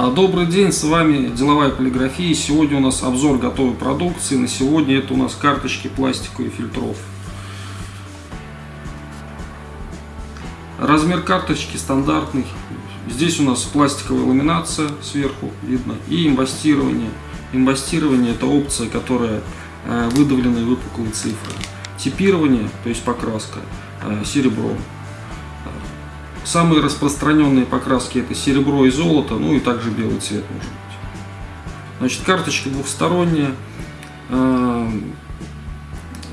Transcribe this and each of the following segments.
А, добрый день, с вами Деловая полиграфия. Сегодня у нас обзор готовой продукции. На сегодня это у нас карточки пластиковых фильтров. Размер карточки стандартный. Здесь у нас пластиковая ламинация сверху видно и имбастирование. Имбастирование это опция, которая э, выдавленные выпуклые цифры. Типирование, то есть покраска, э, серебром. Самые распространенные покраски это серебро и золото, ну и также белый цвет может быть. Значит, карточки двухсторонние. Эм,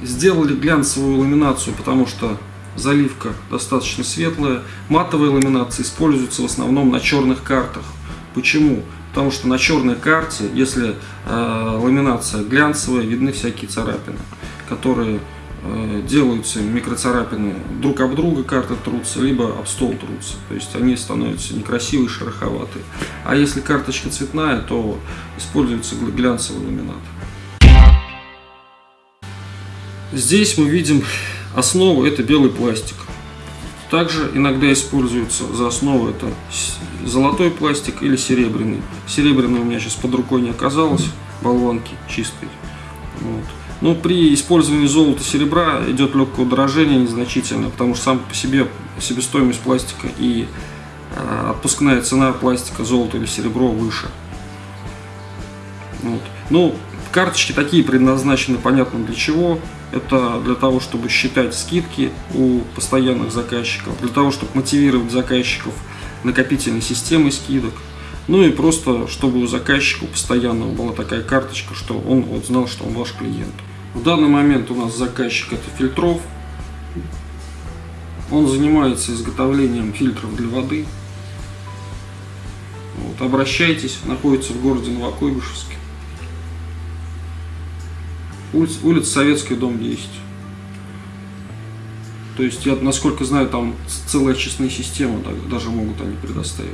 сделали глянцевую ламинацию, потому что заливка достаточно светлая. Матовая ламинация используется в основном на черных картах. Почему? Потому что на черной карте, если э, ламинация глянцевая, видны всякие царапины, которые Э, делаются микроцарапины друг об друга карты трутся, либо об стол трутся. То есть они становятся некрасивые, шероховатые. А если карточка цветная, то используется глянцевый ламинат. Здесь мы видим основу, это белый пластик. Также иногда используется за основу это золотой пластик или серебряный. Серебряный у меня сейчас под рукой не оказалось, болванки чистой. Вот. Но ну, при использовании золота и серебра идет легкое удорожение незначительное, потому что сам по себе себестоимость пластика и э, отпускная цена пластика, золота или серебро выше. Вот. Ну, карточки такие предназначены понятно для чего. Это для того, чтобы считать скидки у постоянных заказчиков, для того, чтобы мотивировать заказчиков накопительной системой скидок. Ну и просто, чтобы у заказчика постоянно была такая карточка, что он вот знал, что он ваш клиент. В данный момент у нас заказчик это фильтров. Он занимается изготовлением фильтров для воды. Вот, обращайтесь, находится в городе Новокуйбышевске. Улица, улица Советская, дом 10. То есть, я, насколько знаю, там целая очистная система, даже могут они предоставить.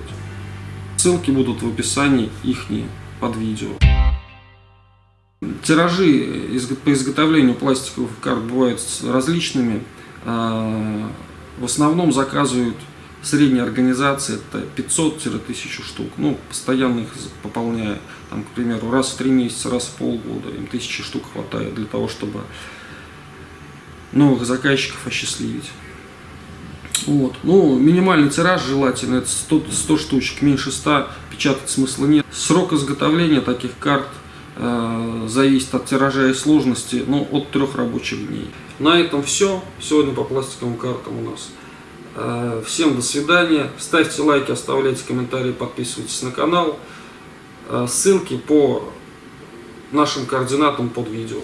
Ссылки будут в описании их под видео. Тиражи по изготовлению пластиковых карт бывают различными. А, в основном заказывают средние организации, это 500-1000 штук. Ну, постоянно их пополняя, там, к примеру, раз в три месяца, раз в полгода. Им тысячи штук хватает для того, чтобы новых заказчиков осчастливить. Вот. Ну, минимальный тираж желательно, это 100, 100 штучек, меньше 100 печатать смысла нет. Срок изготовления таких карт э, зависит от тиража и сложности, ну, от трех рабочих дней. На этом все. Сегодня по пластиковым картам у нас. Э, всем до свидания. Ставьте лайки, оставляйте комментарии, подписывайтесь на канал. Э, ссылки по нашим координатам под видео.